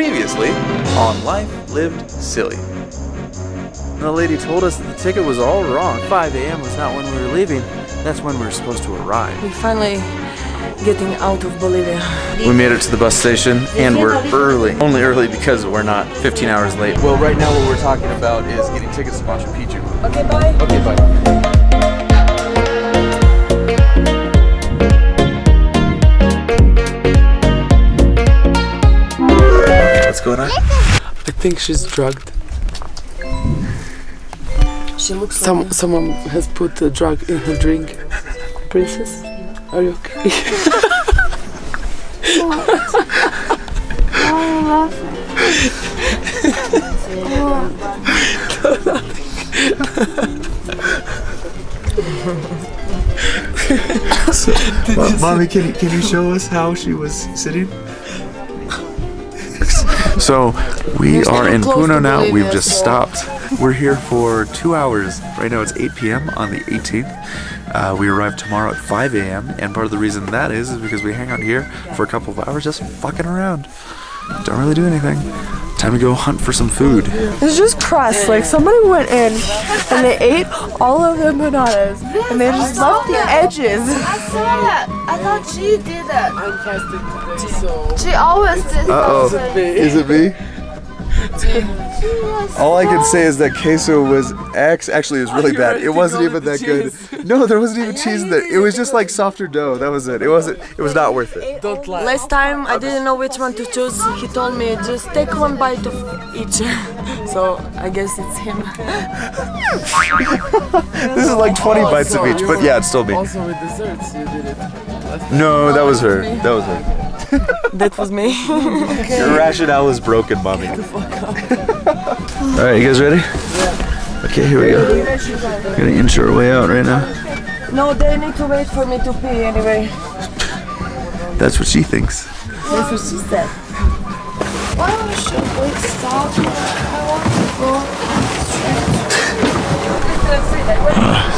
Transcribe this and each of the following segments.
Previously on Life Lived Silly. The lady told us that the ticket was all wrong. 5 a.m. was not when we were leaving. That's when we were supposed to arrive. We're finally getting out of Bolivia. We made it to the bus station and we're early. Only early because we're not 15 hours late. Well, right now what we're talking about is getting tickets to Machu Picchu. Okay, bye. Okay, bye. What's? I think she's drugged. She looks Some someone has put a drug in her drink. Princess, are you okay? Mommy, can you, can you show us how she was sitting? So we are in Puno now. We've just stopped. We're here for two hours. Right now it's 8 p.m. on the 18th. Uh, we arrive tomorrow at 5 a.m. And part of the reason that is is because we hang out here for a couple of hours just fucking around. Don't really do anything. Time to go hunt for some food. It's just crust. Like somebody went in and they ate all of the empanadas and they just left the edges. I saw that. I thought she did that. I'm fasting today, so She always did Uh-oh. that. Is it me? All I can say is that queso was X. Actually, it was really bad. It wasn't even that good. No, there wasn't even cheese in there. It was just like softer dough. That was it. It wasn't. It was not worth it. don't lie. Last time I didn't know which one to choose. He told me just take one bite of each. so I guess it's him. This is like 20 bites of each, you but yeah, it's still me. Also with desserts, you did it. No, that was her. That was her. That was me. Your rationale is broken, mommy. All right, you guys ready? Yeah. Okay, here we go. We're Gonna inch our way out right now. no, they need to wait for me to pee anyway. That's what she thinks. That's what she said. Why should we stop? I want to go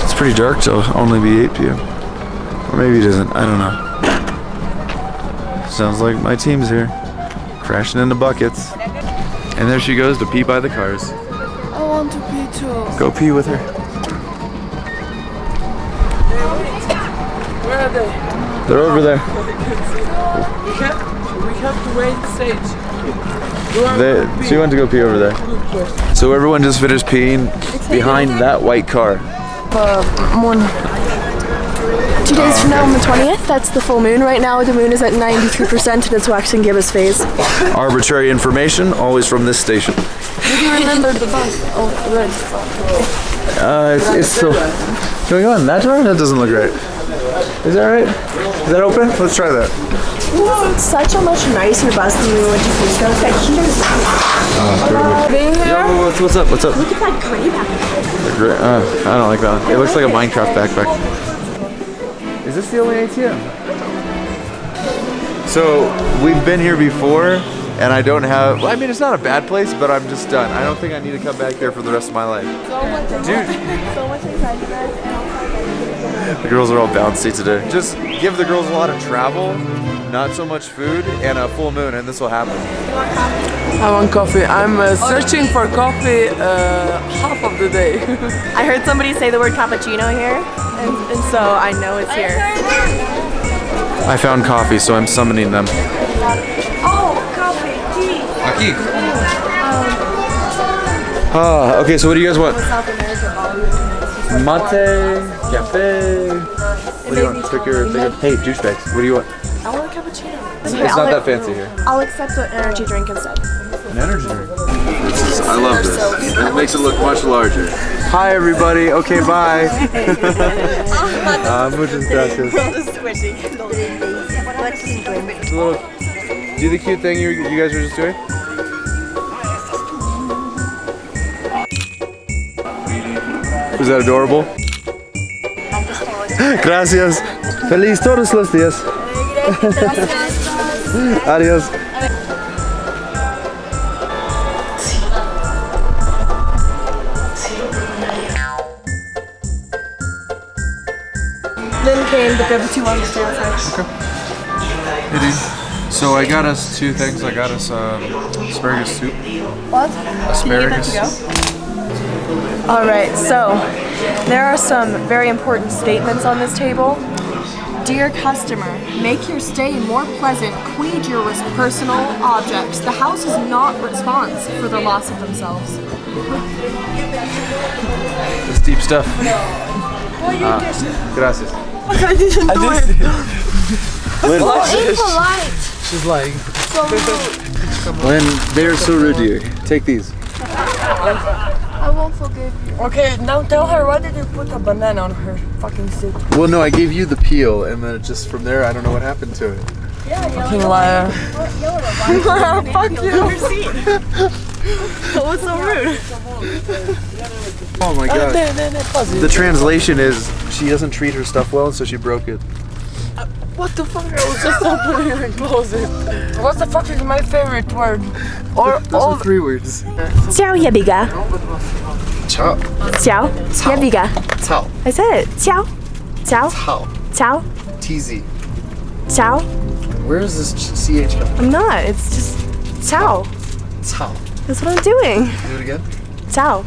It's pretty dark, so only be 8 p.m. Or maybe it isn't. I don't know. Sounds like my team's here. Crashing into buckets. And there she goes to pee by the cars. I want to pee too. Go pee with her. Where are they? They're over there. We have, we have to wait stage. They, she went to go pee over there. So everyone just finished peeing behind that white car. Uh, moon. Two days from now on the 20th, that's the full moon. Right now the moon is at 93% and it's waxing gibbous phase. Arbitrary information, always from this station. Do you remember the bus? Oh, the red. Uh, it's, it's still. Can we go in that door? That doesn't look right. Is that right? Is that open? Let's try that. It's such a much nicer bus than what you think of. Like here's Being here? Yo, what's, what's up? What's up? look at that gray back there. Great. Uh, I don't like that one. It looks like a Minecraft backpack. Is this the only ATM? So we've been here before, and I don't have. Well, I mean, it's not a bad place, but I'm just done. I don't think I need to come back here for the rest of my life. Dude, So much excitement the girls are all bouncy today. Just give the girls a lot of travel, not so much food, and a full moon, and this will happen. I want coffee. I'm uh, searching for coffee uh, half of the day. I heard somebody say the word cappuccino here, and, and so I know it's here. I found coffee, so I'm summoning them. Oh, coffee, tea. Aquí. Ah, okay, so what do you guys want? South Mate, cafe. What do you want? Pick your, pick your Hey, douchebags, what do you want? I want a cappuccino. It's not that fancy here. I'll accept an energy drink instead. An energy drink. I love this. It makes it look much larger. Hi, everybody. Okay, bye. uh, muchas gracias. It's a little. Do the cute thing you, you guys were just doing. Was that adorable? Gracias. Feliz todos los días. Adiós. Then came the go-to one to stay outside. So I got us two things. I got us um, asparagus soup. What? Asparagus. All right, so there are some very important statements on this table. Dear customer, make your stay more pleasant. Queed your personal objects. The house is not response for the loss of themselves. It's deep stuff. Uh, gracias. I didn't do it. Be polite. She's lying. Lynn, they're so rude to you. Take these. I won't forgive you. Okay, now tell her why did you put a banana on her fucking seat? Well, no, I gave you the peel, and then just from there, I don't know what happened to it. Yeah, Fucking liar. Fuck you. What's so rude? Oh my uh, god. The translation is she doesn't treat her stuff well, so she broke it. What the fuck? I was just opening and closing. What the fuck is my favorite word? Or Those all are three words. Ciao, Yabiga. Ciao. Ciao, Yabiga. Ciao. I said it. Ciao. Ciao. Ciao. Ciao. TZ. Ciao. Where is this ch- CH come I'm not. It's just ciao. Ciao. That's what I'm doing. Do it again. Ciao.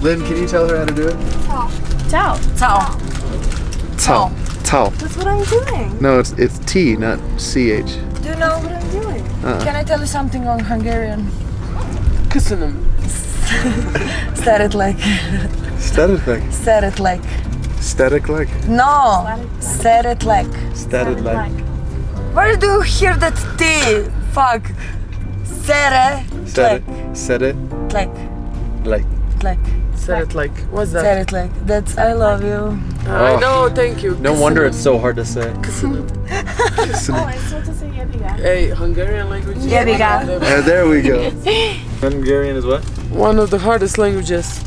Lynn, can you tell her how to do it? Ciao. Ciao. Ciao. Ciao. That's what I'm doing. No, it's it's T, not CH. Do you know? What I'm doing. Uh-uh. Can I tell you something on Hungarian? Kissing him. Said it like. Static like. Said it like. Static like. No. Said it like. Static like. Where do you hear that T? Fuck. Said it Said it. Said it. like. Like. Like. Said it like, what's that? Said it like. That's I love you. I know, thank you. No wonder it's so hard to say. Oh, I'm to say Yabiga. Hey, Hungarian language is Yabiga. Uh, there we go. Hungarian is what? one of the hardest languages.